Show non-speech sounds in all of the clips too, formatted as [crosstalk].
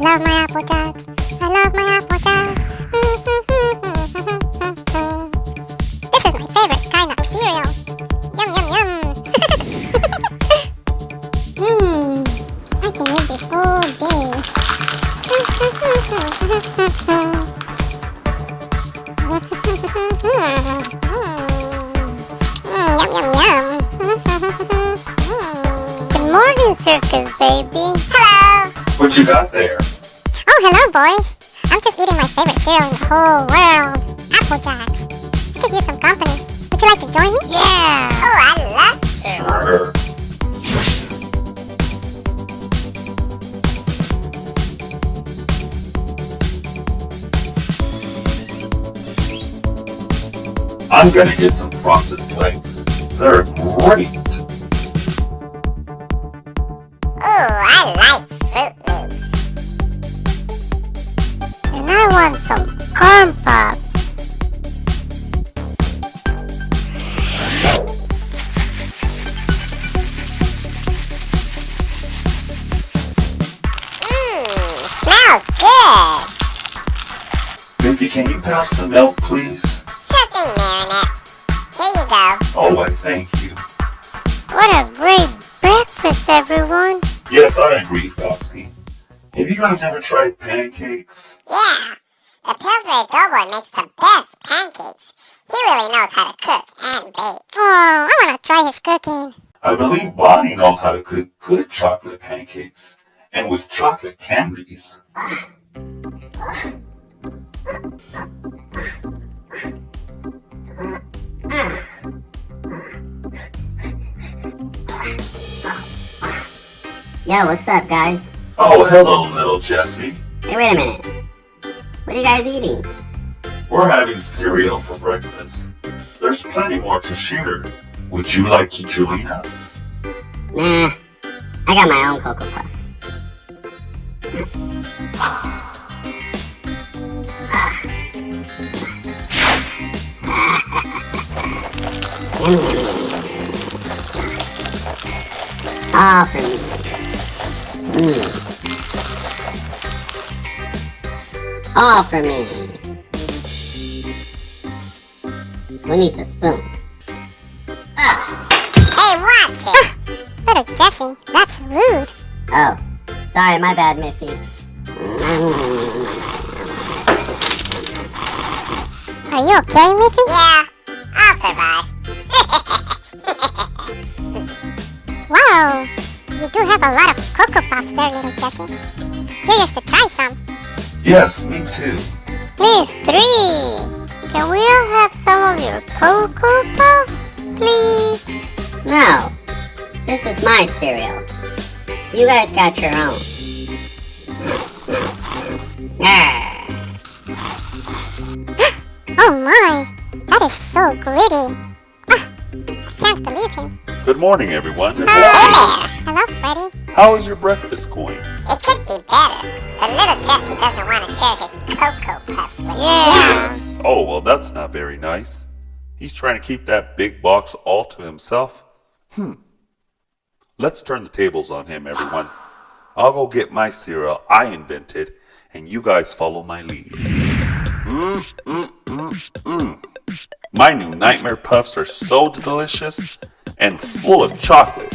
love my Apple Jacks. I love my Apple Jacks. [laughs] this is my favorite kind of cereal. Yum yum yum. Mmm, [laughs] I can eat this all day. [laughs] Mm, yum yum. Good morning, circus baby. Hello. What you got there? Oh, hello, boys. I'm just eating my favorite cereal in the whole world, Apple Jacks. I could use some company. Would you like to join me? Yeah. Oh, I love Sure. I'm gonna get some frosted flakes. They're great. Want some corn pops. Mmm, smells good. Mickey, can you pass the milk, please? Sure thing, Marinette. Here you go. Oh, I thank you. What a great breakfast, everyone. Yes, I agree, Foxy. Have you guys ever tried pancakes? Yeah, the Pillsbury Doughboy makes the best pancakes. He really knows how to cook and bake. Oh, I want to try his cooking. I believe Bonnie knows how to cook good chocolate pancakes. And with chocolate candies. Yo, what's up, guys? Oh, hello, little Jessie. Hey, wait a minute. What are you guys eating? We're having cereal for breakfast. There's plenty more to share. Would you like to join us? Nah, I got my own Cocoa Puffs. All [laughs] for me. Mm. All for me. Who needs a spoon? Hey, watch it. [laughs] Little Jessie, that's rude. Oh, sorry, my bad, Miffy. Are you okay, Miffy? Yeah, I'll survive. [laughs] wow, you do have a lot of Cocoa Pops there, little Jessie. Curious to try some. Yes, me too. Me three. Can we all have some of your Cocoa Puffs, please? No, this is my cereal. You guys got your own. Arr. [gasps] Oh my, that is so gritty. Ah, I can't believe him. Good morning, everyone. Hey there. Hello, Freddy. How is your breakfast going? It could be better. The little Jessie doesn't want to share his Cocoa Puffs with Yes. Oh, well, that's not very nice. He's trying to keep that big box all to himself. Hmm. Let's turn the tables on him, everyone. I'll go get my cereal I invented, and you guys follow my lead. Mmm, mmm, mmm, mmm. My new Nightmare Puffs are so delicious and full of chocolate,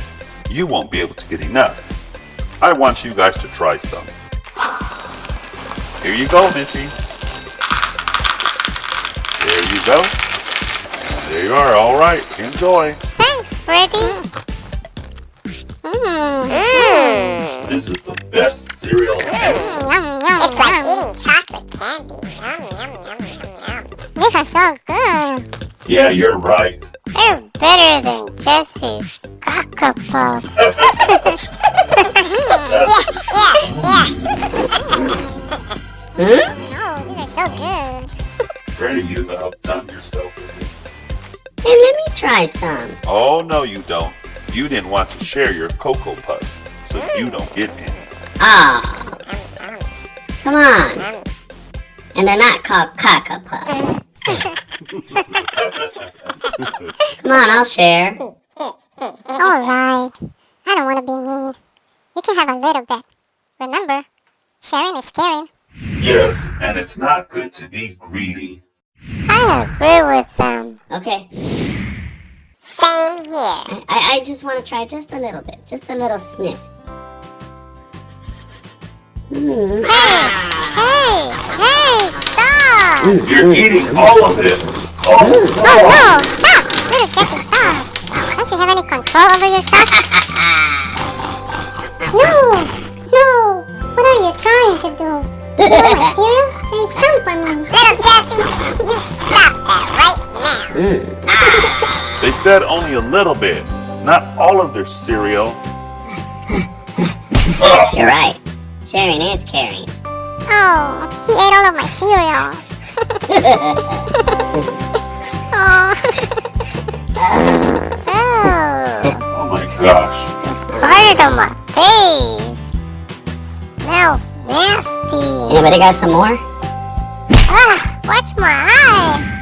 you won't be able to get enough. I want you guys to try some. Here you go, Miffy. There you go. There you are. All right. Enjoy. Thanks, Freddy. Mmm. This is the best cereal ever. Yum, yum, it's like eating chocolate candy. Yum, yum, yum, yum, yum. These are so good. Yeah, you're right. They're better than Jessie's Cocoa Puffs. [laughs] [laughs] yeah, yeah, yeah. [laughs] Hmm? Oh, these are so good. Freddy, you've outdone yourself with this. Hey, let me try some. Oh, no, you don't. You didn't want to share your Cocoa Puffs, so you don't get any. Ah, come on. And they're not called Cocoa Puffs. [laughs] Come on, I'll share. [laughs] Alright. I don't want to be mean. You can have a little bit. Remember, sharing is caring. Yes, and it's not good to be greedy. I agree with them. Okay. Same here. I, I, I just want to try just a little bit. Just a little sniff. Mm. Ah. Hey, hey, stop! You're eating all of it. Oh, Oh no. no, stop! Little Jesse, stop! Don't you have any control over yourself? No, [laughs] do? You want cereal? Say some for me. Little Jesse, you stop that right now. Mm. They said only a little bit, not all of their cereal. You're right. Sharing is caring. Oh, he ate all of my cereal. [laughs] Anybody got some more? Ah, watch my eye.